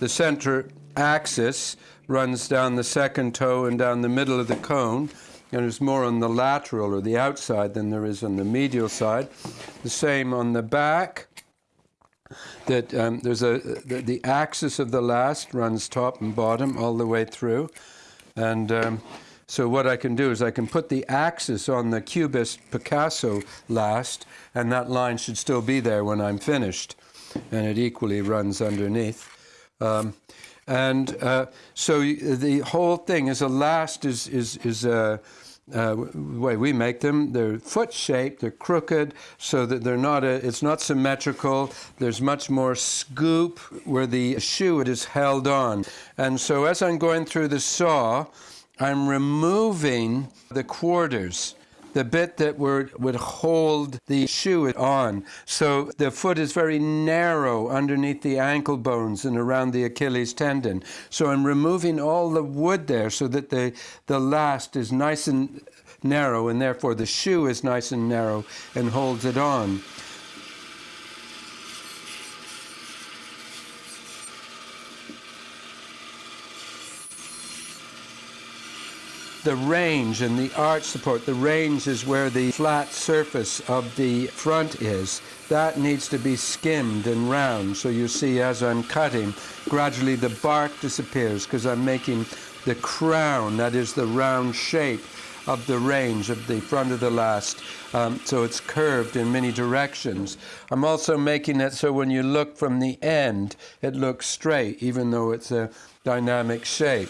The center axis runs down the second toe and down the middle of the cone, and is more on the lateral or the outside than there is on the medial side. The same on the back. That um, there's a the, the, axis of the last runs top and bottom all the way through, and um, so what I can do is I can put the axis on the Cubist Picasso last, and that line should still be there when I'm finished, and it equally runs underneath. Um, and uh, so the whole thing is a last is is is a uh, way we make them. They're foot shaped. They're crooked, so that they're not. A, it's not symmetrical. There's much more scoop where the shoe is held on. And so as I'm going through the saw, I'm removing the quarters the bit that would, would hold the shoe on. So the foot is very narrow underneath the ankle bones and around the Achilles tendon. So I'm removing all the wood there so that the, the last is nice and narrow and therefore the shoe is nice and narrow and holds it on. The range and the arch support, the range is where the flat surface of the front is. That needs to be skimmed and round. So you see as I'm cutting, gradually the bark disappears because I'm making the crown, that is the round shape of the range of the front of the last. Um, so it's curved in many directions. I'm also making it so when you look from the end, it looks straight, even though it's a dynamic shape.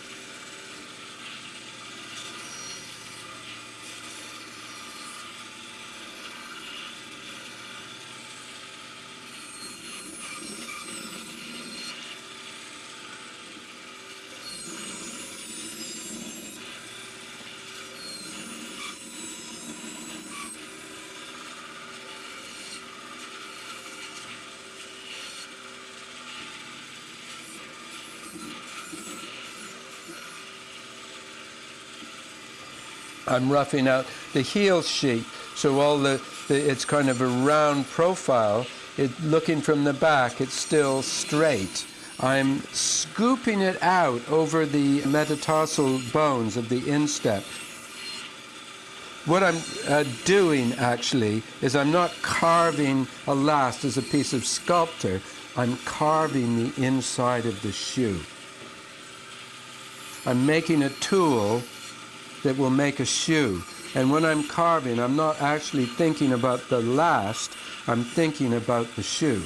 I'm roughing out the heel sheet. So all the, the it's kind of a round profile. It, looking from the back, it's still straight. I'm scooping it out over the metatarsal bones of the instep. What I'm uh, doing actually is I'm not carving a last as a piece of sculpture. I'm carving the inside of the shoe. I'm making a tool that will make a shoe. And when I'm carving, I'm not actually thinking about the last, I'm thinking about the shoe.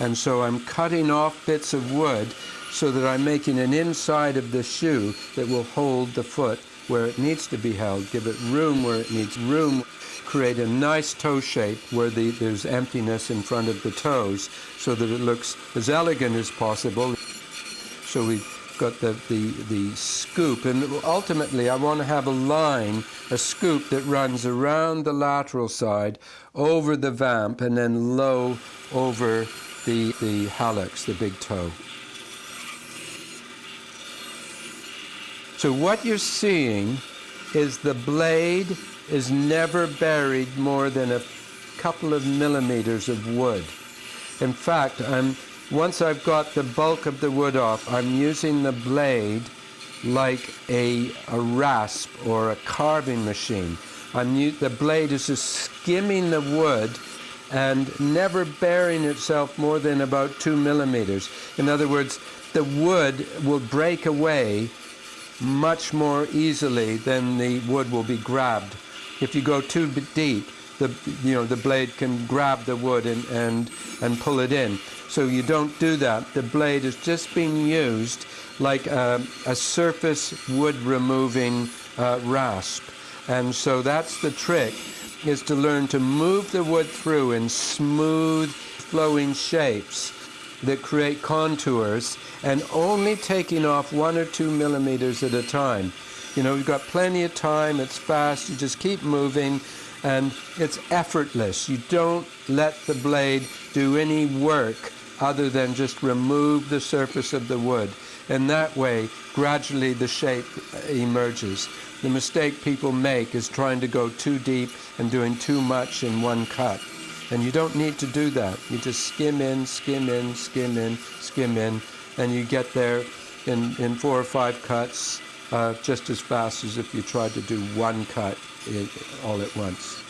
And so I'm cutting off bits of wood so that I'm making an inside of the shoe that will hold the foot where it needs to be held, give it room where it needs room, create a nice toe shape where the, there's emptiness in front of the toes so that it looks as elegant as possible. So we got the, the, the scoop. And ultimately, I want to have a line, a scoop that runs around the lateral side, over the vamp, and then low over the, the hallux, the big toe. So what you're seeing is the blade is never buried more than a couple of millimeters of wood. In fact, I'm once I've got the bulk of the wood off, I'm using the blade like a, a rasp or a carving machine. I'm, the blade is just skimming the wood and never burying itself more than about two millimeters. In other words, the wood will break away much more easily than the wood will be grabbed. If you go too deep, the, you know, the blade can grab the wood and, and, and pull it in. So you don't do that. The blade is just being used like a, a surface wood removing uh, rasp. And so that's the trick, is to learn to move the wood through in smooth flowing shapes that create contours and only taking off one or two millimeters at a time. You know, you've got plenty of time, it's fast, you just keep moving, and it's effortless. You don't let the blade do any work other than just remove the surface of the wood. And that way, gradually the shape emerges. the mistake people make is trying to go too deep and doing too much in one cut. And you don't need to do that. You just skim in, skim in, skim in, skim in, and you get there in, in four or five cuts uh, just as fast as if you tried to do one cut in, all at once.